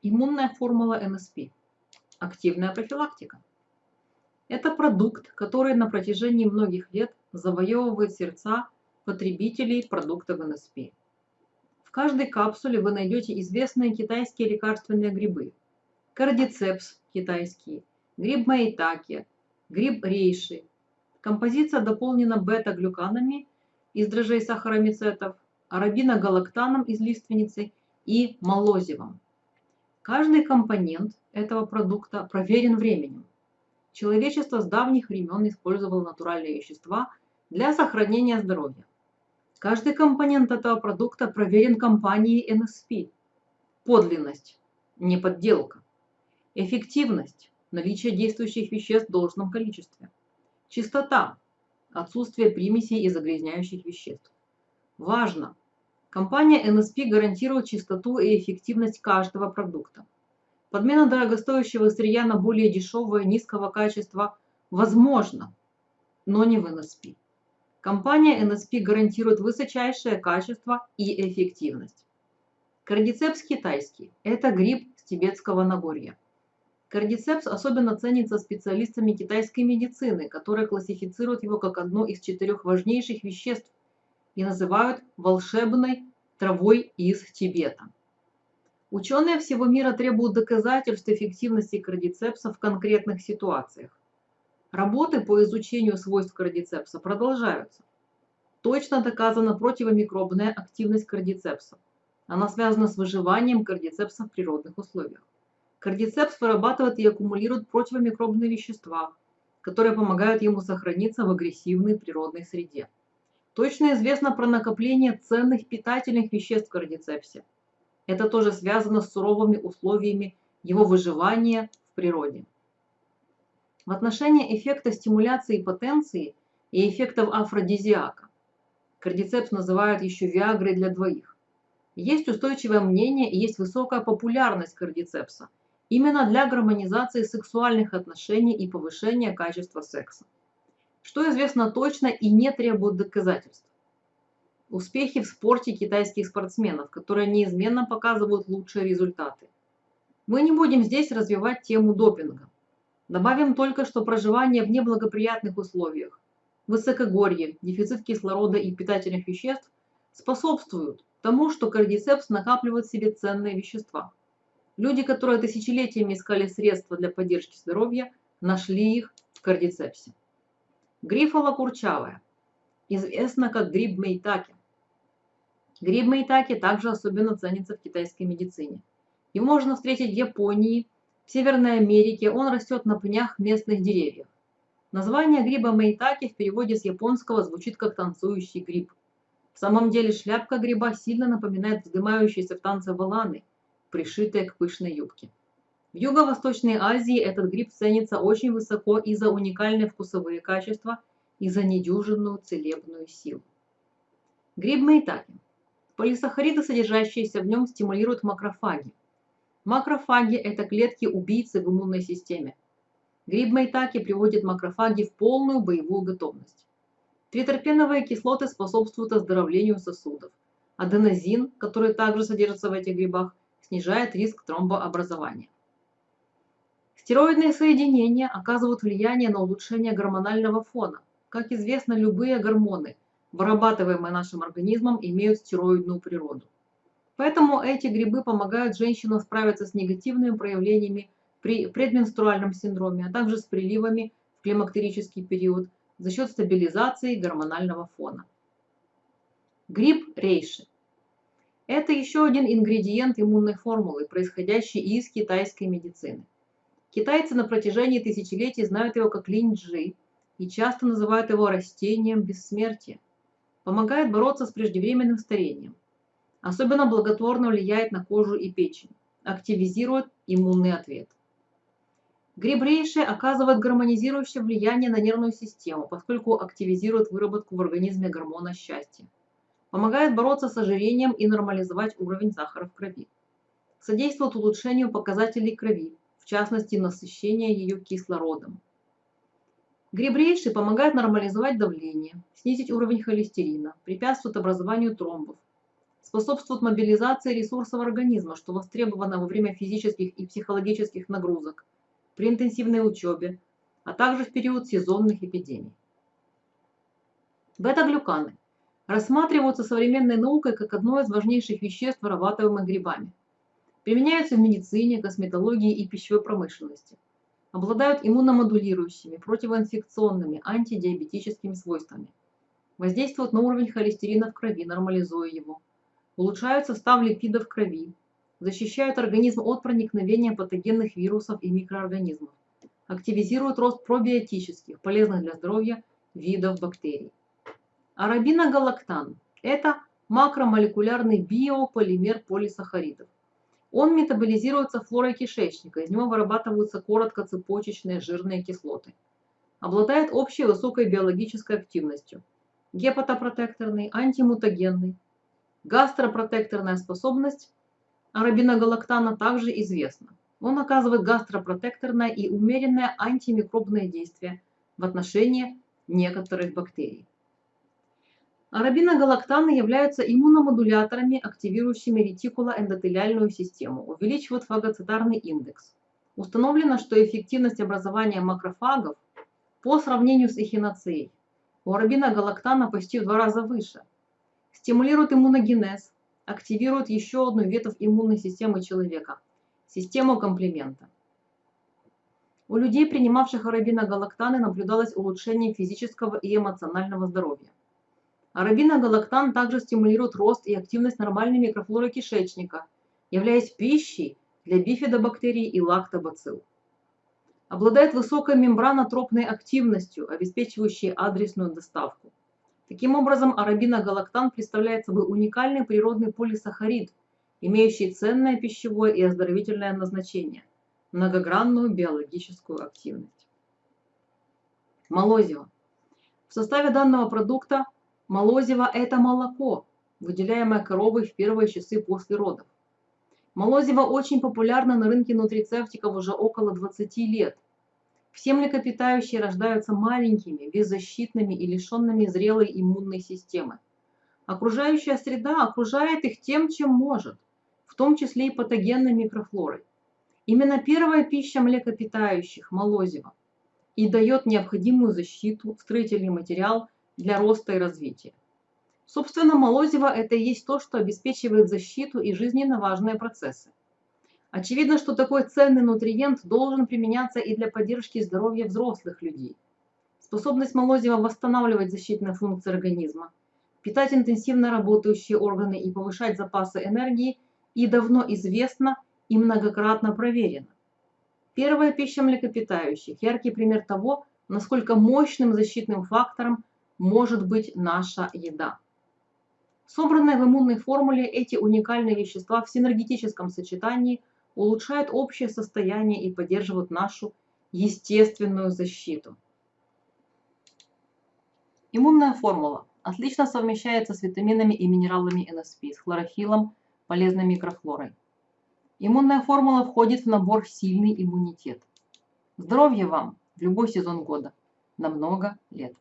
Иммунная формула НСП. Активная профилактика. Это продукт, который на протяжении многих лет завоевывает сердца потребителей продуктов НСП. В каждой капсуле вы найдете известные китайские лекарственные грибы. Кардицепс китайский, гриб маитаки, гриб рейши. Композиция дополнена бета-глюканами из дрожжей сахаромицетов, арабиногалактаном из лиственницы и молозивом. Каждый компонент этого продукта проверен временем. Человечество с давних времен использовало натуральные вещества для сохранения здоровья. Каждый компонент этого продукта проверен компанией NSP. Подлинность, не подделка. Эффективность, наличие действующих веществ в должном количестве. Чистота, отсутствие примесей и загрязняющих веществ. Важно! Компания NSP гарантирует чистоту и эффективность каждого продукта. Подмена дорогостоящего сырья на более дешевое, низкого качества возможно, но не в NSP. Компания NSP гарантирует высочайшее качество и эффективность. Кардицепс китайский – это гриб с тибетского Нагорья. Кардицепс особенно ценится специалистами китайской медицины, которые классифицируют его как одно из четырех важнейших веществ и называют волшебной травой из Тибета. Ученые всего мира требуют доказательств эффективности кардицепса в конкретных ситуациях. Работы по изучению свойств кардицепса продолжаются. Точно доказана противомикробная активность кардицепса. Она связана с выживанием кардицепса в природных условиях. Кардицепс вырабатывает и аккумулирует противомикробные вещества, которые помогают ему сохраниться в агрессивной природной среде. Точно известно про накопление ценных питательных веществ в кардицепсе – это тоже связано с суровыми условиями его выживания в природе. В отношении эффекта стимуляции потенции и эффектов афродизиака кардицепс называют еще виагрой для двоих. Есть устойчивое мнение и есть высокая популярность кардицепса именно для гармонизации сексуальных отношений и повышения качества секса. Что известно точно и не требует доказательств успехи в спорте китайских спортсменов, которые неизменно показывают лучшие результаты. Мы не будем здесь развивать тему допинга. Добавим только, что проживание в неблагоприятных условиях, высокогорье, дефицит кислорода и питательных веществ способствуют тому, что кардицепс накапливает в себе ценные вещества. Люди, которые тысячелетиями искали средства для поддержки здоровья, нашли их в кардицепсе. Грифола курчавая. Известна как гриб мейтаки. Гриб мейтаки также особенно ценится в китайской медицине. Его можно встретить в Японии, в Северной Америке, он растет на пнях местных деревьев. Название гриба мейтаки в переводе с японского звучит как танцующий гриб. В самом деле шляпка гриба сильно напоминает вздымающиеся в танце валаны, пришитые к пышной юбке. В Юго-Восточной Азии этот гриб ценится очень высоко и за уникальные вкусовые качества, и за недюжинную целебную силу. Гриб мейтаки Полисахариды, содержащиеся в нем, стимулируют макрофаги. Макрофаги – это клетки-убийцы в иммунной системе. Гриб майтаки приводит макрофаги в полную боевую готовность. Тритерпеновые кислоты способствуют оздоровлению сосудов. Аденозин, который также содержится в этих грибах, снижает риск тромбообразования. Стероидные соединения оказывают влияние на улучшение гормонального фона. Как известно, любые гормоны – вырабатываемые нашим организмом, имеют стероидную природу. Поэтому эти грибы помогают женщинам справиться с негативными проявлениями при предменструальном синдроме, а также с приливами в климактерический период за счет стабилизации гормонального фона. Гриб рейши. Это еще один ингредиент иммунной формулы, происходящий из китайской медицины. Китайцы на протяжении тысячелетий знают его как линь-джи и часто называют его растением бессмертия помогает бороться с преждевременным старением. Особенно благотворно влияет на кожу и печень, активизирует иммунный ответ. Гриб рейши оказывает гармонизирующее влияние на нервную систему, поскольку активизирует выработку в организме гормона счастья. Помогает бороться с ожирением и нормализовать уровень сахара в крови. Содействует улучшению показателей крови, частности насыщения ее кислородом. Гриб помогает нормализовать давление, снизить уровень холестерина, препятствует образованию тромбов, способствует мобилизации ресурсов организма, что востребовано во время физических и психологических нагрузок, при интенсивной учебе, а также в период сезонных эпидемий. Бета-глюканы рассматриваются современной наукой как одно из важнейших веществ, вырабатываемых грибами. Применяются в медицине, косметологии и пищевой промышленности. Обладают иммуномодулирующими, противоинфекционными, антидиабетическими свойствами. Воздействуют на уровень холестерина в крови, нормализуя его. Улучшают состав липидов крови. Защищают организм от проникновения патогенных вирусов и микроорганизмов. Активизируют рост пробиотических, полезных для здоровья, видов бактерий. Арабиногалактан – это макромолекулярный биополимер полисахаридов. Он метаболизируется флорой кишечника, из него вырабатываются короткоцепочечные жирные кислоты. Обладает общей высокой биологической активностью. Гепатопротекторный, антимутагенный. Гастропротекторная способность арабиногалактана также известна. Он оказывает гастропротекторное и умеренное антимикробное действие в отношении некоторых бактерий. Арабиногалактаны являются иммуномодуляторами, активирующими ретикулоэндотелиальную систему, увеличивают фагоцитарный индекс. Установлено, что эффективность образования макрофагов по сравнению с эхиноцией у арабиногалактана почти в два раза выше. Стимулирует иммуногенез, активирует еще одну ветвь иммунной системы человека – систему комплимента. У людей, принимавших арабиногалактаны, наблюдалось улучшение физического и эмоционального здоровья. Арабиногалактан также стимулирует рост и активность нормальной микрофлоры кишечника, являясь пищей для бифидобактерий и лактобацилл. Обладает высокой мембранотропной активностью, обеспечивающей адресную доставку. Таким образом, арабиногалактан представляет собой уникальный природный полисахарид, имеющий ценное пищевое и оздоровительное назначение, многогранную биологическую активность. Молозиво. В составе данного продукта Молозиво – это молоко, выделяемое коровой в первые часы после родов. Молозиво очень популярно на рынке нутрицептиков уже около 20 лет. Все млекопитающие рождаются маленькими, беззащитными и лишенными зрелой иммунной системы. Окружающая среда окружает их тем, чем может, в том числе и патогенной микрофлорой. Именно первая пища млекопитающих, молозиво, и дает необходимую защиту, строительный материал – для роста и развития. Собственно, молозиво – это и есть то, что обеспечивает защиту и жизненно важные процессы. Очевидно, что такой ценный нутриент должен применяться и для поддержки здоровья взрослых людей. Способность молозива восстанавливать защитные функции организма, питать интенсивно работающие органы и повышать запасы энергии и давно известна и многократно проверена. Первая пища млекопитающих – яркий пример того, насколько мощным защитным фактором может быть наша еда. Собранные в иммунной формуле эти уникальные вещества в синергетическом сочетании улучшают общее состояние и поддерживают нашу естественную защиту. Иммунная формула отлично совмещается с витаминами и минералами НСП, с хлорофилом, полезной микрофлорой. Иммунная формула входит в набор «Сильный иммунитет». Здоровья вам в любой сезон года, на много лет.